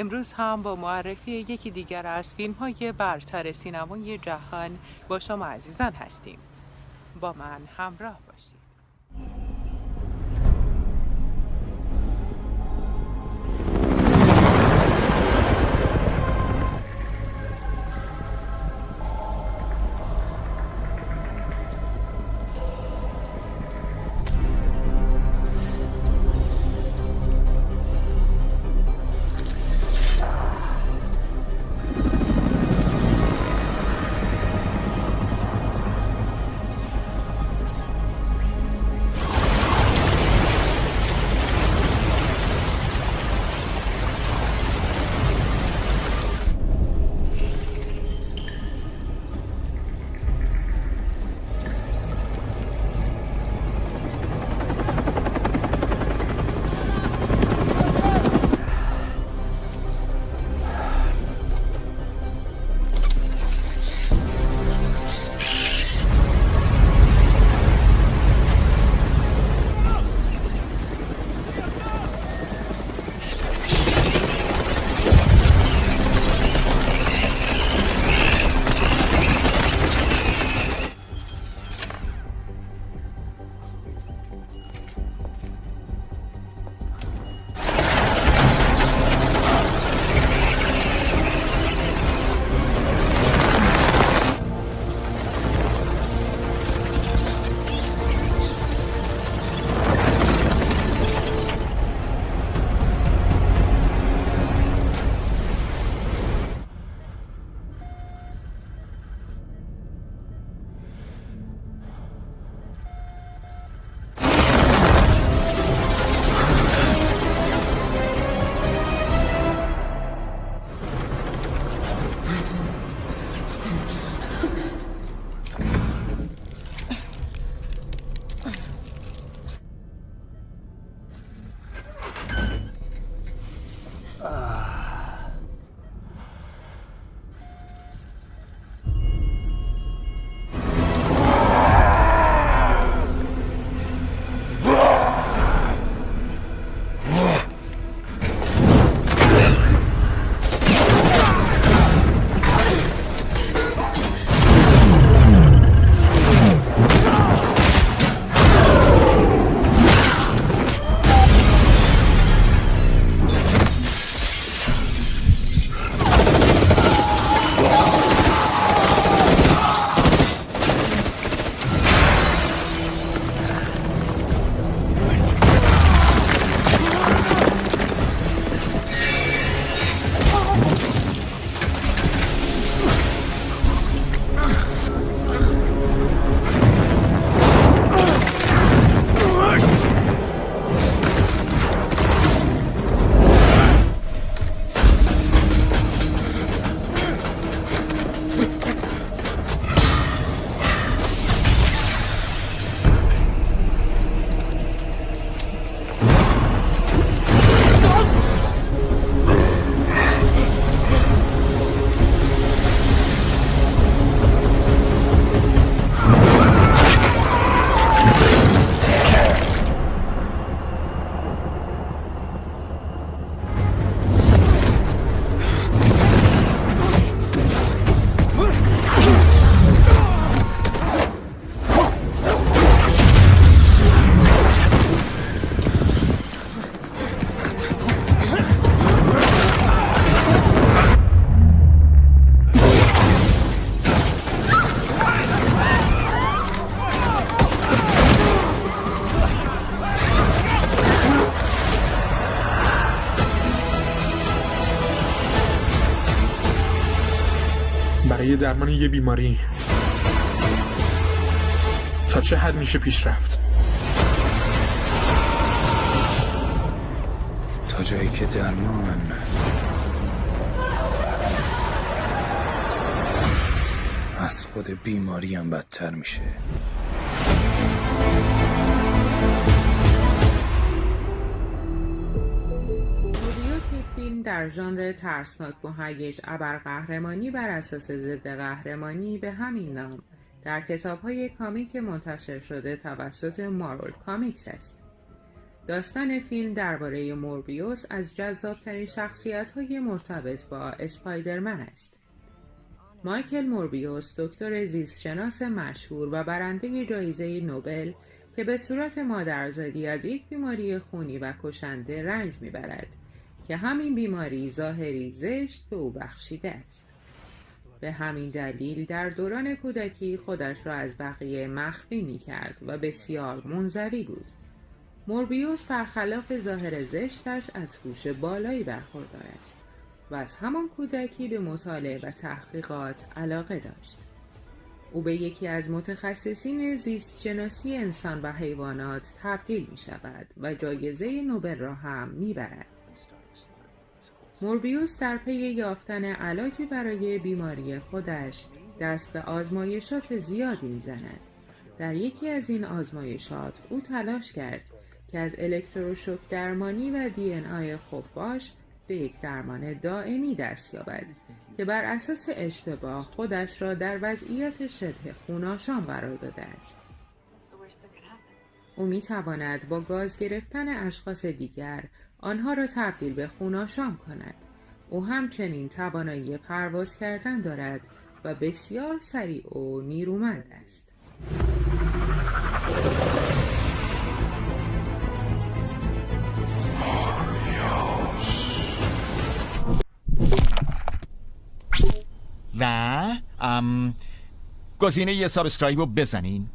امروز هم با معرفی یکی دیگر از فیلم های برتر سینمای جهان با شما عزیزان هستیم. با من همراه باشید. درمان یه بیماری. تا چه حد میشه پیش رفت؟ تا جایی که درمان. از خود بیماری هم بدتر میشه. در ژانر ترسناک مهیج ابرقهرمانی بر اساس ضد قهرمانی به همین نام در کتاب‌های کامیک منتشر شده توسط مارول کامیکس است. داستان فیلم درباره موربیوس از جذابترین شخصیت های مرتبط با اسپایدرمن است. مایکل موربیوس دکتر زیستشناس مشهور و برنده جایزه نوبل که به صورت مادرزادی از یک بیماری خونی و کشنده رنج می‌برد که همین بیماری ظاهری زشت به او بخشیده است. به همین دلیل در دوران کودکی خودش را از بقیه مخفی می کرد و بسیار منزوی بود. موربیوس برخلاف ظاهر زشتش از هوش بالایی برخوردار است و از همان کودکی به مطالعه و تحقیقات علاقه داشت. او به یکی از متخصصین زیست شناسی انسان و حیوانات تبدیل می شود و جایزه نوبل را هم می برد. موربیوس در پی یافتن علاجی برای بیماری خودش دست به آزمایشات زیادی می‌زند. در یکی از این آزمایشات او تلاش کرد که از الکتروشوک درمانی و دی ان آی خفاش به یک درمان دائمی دست یابد که بر اساس اشتباه خودش را در وضعیت شبه خوناشان قرار داده است. او می تواند با گاز گرفتن اشخاص دیگر آنها را تبدیل به خوناشام کند. او همچنین توانایی پرواز کردن دارد و بسیار سریع و نیرومند است. و ام گزینه یه سابسکرایب رو بزنین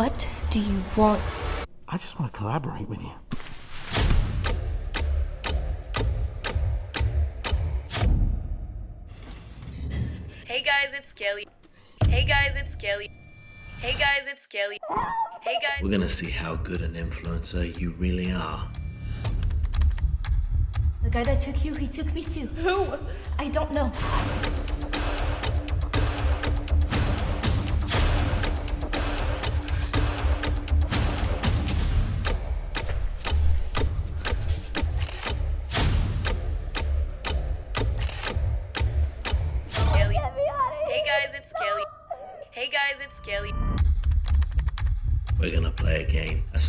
What do you want? I just want to collaborate with you. Hey guys, it's Kelly. Hey guys, it's Kelly. Hey guys, it's Kelly. Hey guys. We're gonna see how good an influencer you really are. The guy that took you, he took me too. Who? I don't know.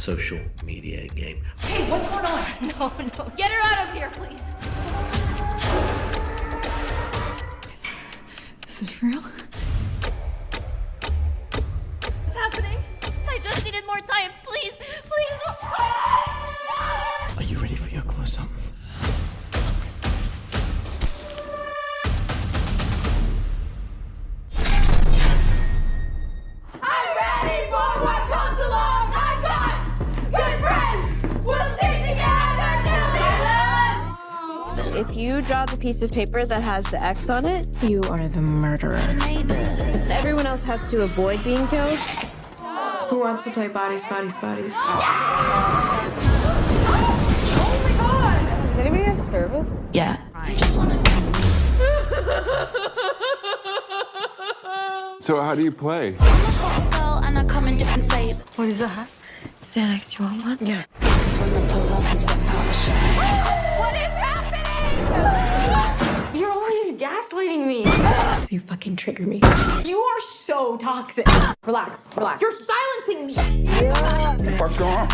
Social media game. Hey, what's going on? No, no. Get her out of here, please. This is real? If you draw the piece of paper that has the X on it, You are the murderer. everyone else has to avoid being killed. Who wants to play bodies, bodies, bodies? Yes! Oh my god! Does anybody have service? Yeah. So how do you play? What is that? Xanax, you want one? Yeah. What is happening? Gaslighting me. you fucking trigger me. You are so toxic. Relax, relax. You're silencing me. Fuck off.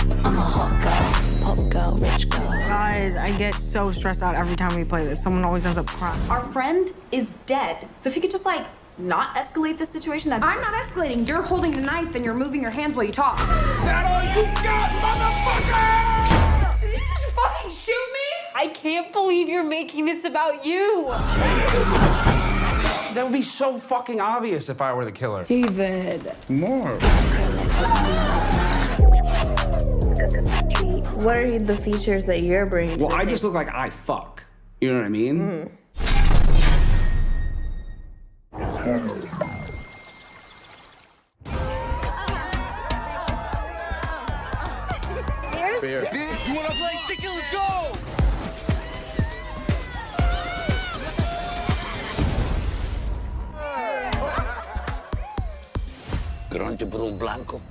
Guys, I get so stressed out every time we play this. Someone always ends up crying. Our friend is dead. So if you could just like not escalate this situation, that I'm not escalating. You're holding the knife and you're moving your hands while you talk. Did I can't believe you're making this about you. That would be so fucking obvious if I were the killer. David. More. What are the features that you're bringing? Well, I just look like I fuck. You know what I mean? grande por um blanco.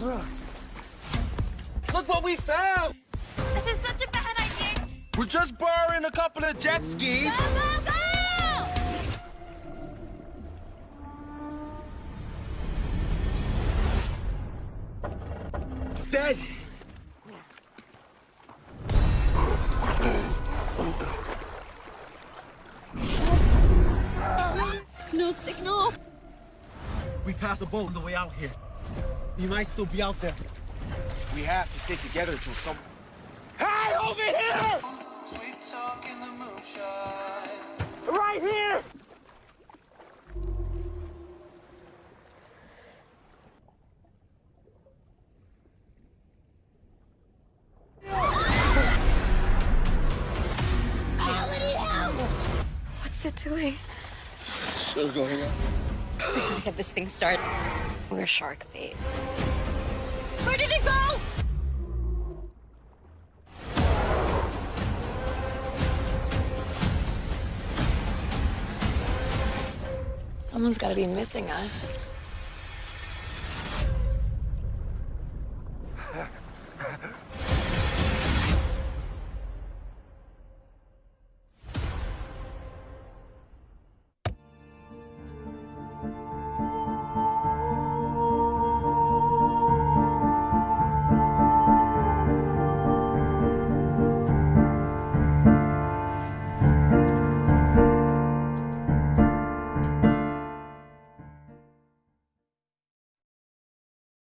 Look. What we found! This is such a bad idea! We're just borrowing a couple of jet skis. Go, go, go! Dead. No signal. We passed a boat on the way out here. He might still be out there. We have to stay together until some. Hey, over here! Doing? Still going up. We gotta get this thing started. We're shark bait. Where did it go? Someone's gotta be missing us.